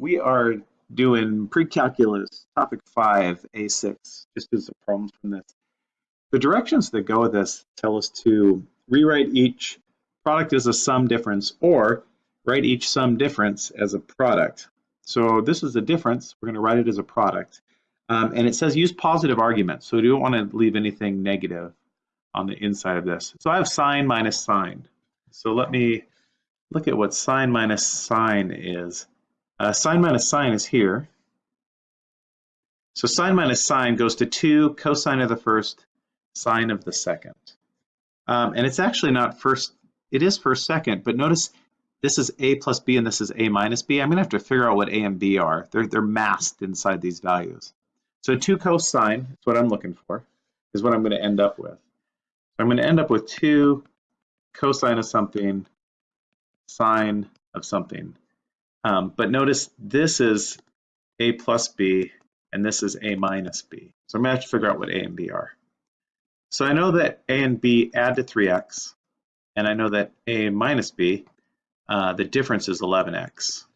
we are doing pre-calculus topic 5 A6 just as a problem from this. The directions that go with this tell us to rewrite each product as a sum difference or write each sum difference as a product. So this is a difference, we're going to write it as a product. Um, and it says use positive arguments, so we don't want to leave anything negative on the inside of this. So I have sine minus sine. So let me look at what sine minus sine is. Uh, sine minus sine is here. So sine minus sine goes to 2 cosine of the first, sine of the second. Um, and it's actually not first, it is first second, but notice this is a plus b and this is a minus b. I'm going to have to figure out what a and b are. They're, they're masked inside these values. So 2 cosine is what I'm looking for, is what I'm going to end up with. I'm going to end up with 2 cosine of something, sine of something. Um, but notice this is a plus b, and this is a minus b. So I'm going to have to figure out what a and b are. So I know that a and b add to 3x, and I know that a minus b, uh, the difference is 11x.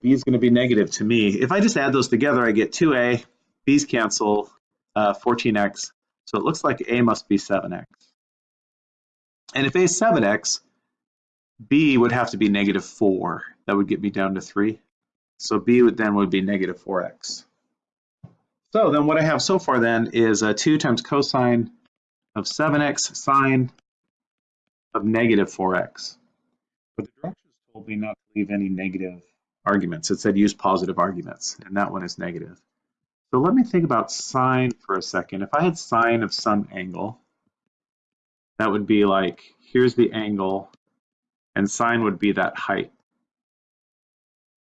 b is going to be negative to me. If I just add those together, I get 2a, b's cancel, uh, 14x, so it looks like a must be 7x. And if a is 7x, b would have to be negative 4. That would get me down to 3. So b would then would be negative 4x. So then what I have so far then is uh, 2 times cosine of 7x sine of negative 4x. But the directions told me not to leave any negative arguments. It said use positive arguments, and that one is negative. So let me think about sine for a second. If I had sine of some angle, that would be like, here's the angle, and sine would be that height.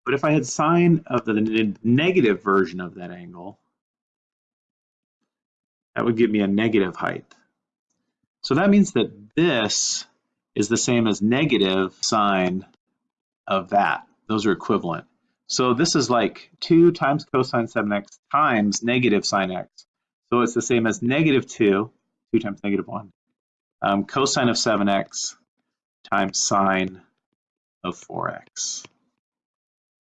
But if I had sine of the negative version of that angle, that would give me a negative height. So that means that this is the same as negative sine of that. Those are equivalent. So this is like 2 times cosine 7x times negative sine x. So it's the same as negative 2, 2 times negative 1, um, cosine of 7x times sine of 4x.